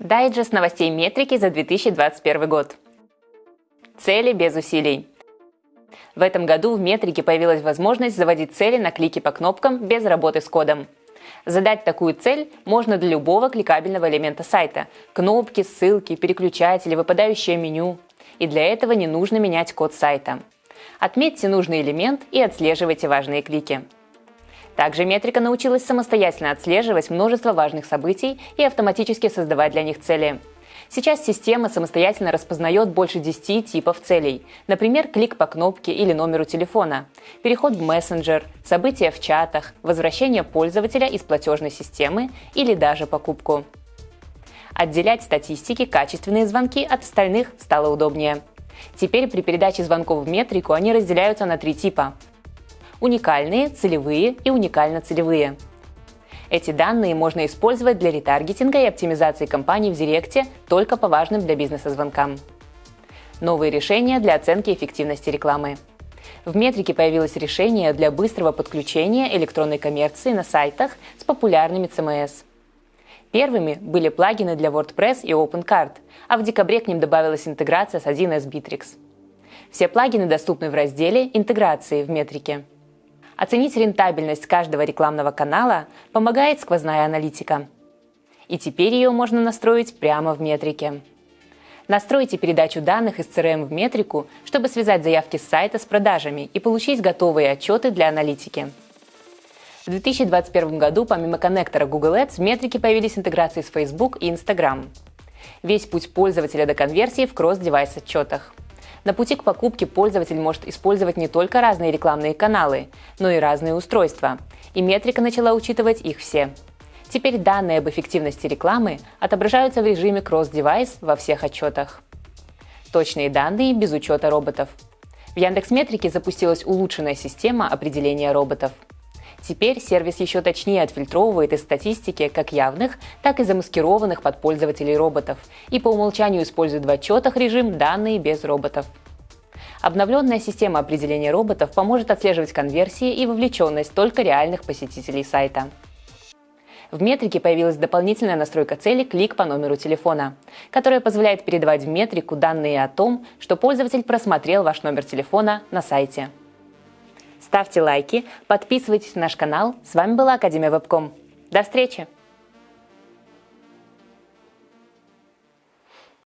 Дайджест новостей метрики за 2021 год. Цели без усилий. В этом году в метрике появилась возможность заводить цели на клики по кнопкам без работы с кодом. Задать такую цель можно для любого кликабельного элемента сайта – кнопки, ссылки, переключатели, выпадающее меню. И для этого не нужно менять код сайта. Отметьте нужный элемент и отслеживайте важные клики. Также метрика научилась самостоятельно отслеживать множество важных событий и автоматически создавать для них цели. Сейчас система самостоятельно распознает больше 10 типов целей, например, клик по кнопке или номеру телефона, переход в мессенджер, события в чатах, возвращение пользователя из платежной системы или даже покупку. Отделять статистики качественные звонки от остальных стало удобнее. Теперь при передаче звонков в метрику они разделяются на три типа уникальные, целевые и уникально-целевые. Эти данные можно использовать для ретаргетинга и оптимизации компаний в Директе только по важным для бизнеса звонкам. Новые решения для оценки эффективности рекламы. В метрике появилось решение для быстрого подключения электронной коммерции на сайтах с популярными CMS. Первыми были плагины для WordPress и OpenCard, а в декабре к ним добавилась интеграция с 1С Bittrex. Все плагины доступны в разделе «Интеграции» в метрике. Оценить рентабельность каждого рекламного канала помогает сквозная аналитика. И теперь ее можно настроить прямо в метрике. Настройте передачу данных из CRM в метрику, чтобы связать заявки с сайта с продажами и получить готовые отчеты для аналитики. В 2021 году помимо коннектора Google Ads в метрике появились интеграции с Facebook и Instagram. Весь путь пользователя до конверсии в кросс-девайс отчетах. На пути к покупке пользователь может использовать не только разные рекламные каналы, но и разные устройства. И метрика начала учитывать их все. Теперь данные об эффективности рекламы отображаются в режиме кросс-девайс во всех отчетах. Точные данные без учета роботов. В Яндекс.Метрике запустилась улучшенная система определения роботов – Теперь сервис еще точнее отфильтровывает из статистики как явных, так и замаскированных под пользователей роботов и по умолчанию использует в отчетах режим «Данные без роботов». Обновленная система определения роботов поможет отслеживать конверсии и вовлеченность только реальных посетителей сайта. В метрике появилась дополнительная настройка цели «Клик по номеру телефона», которая позволяет передавать в метрику данные о том, что пользователь просмотрел ваш номер телефона на сайте. Ставьте лайки, подписывайтесь на наш канал. С вами была Академия Вебком. До встречи!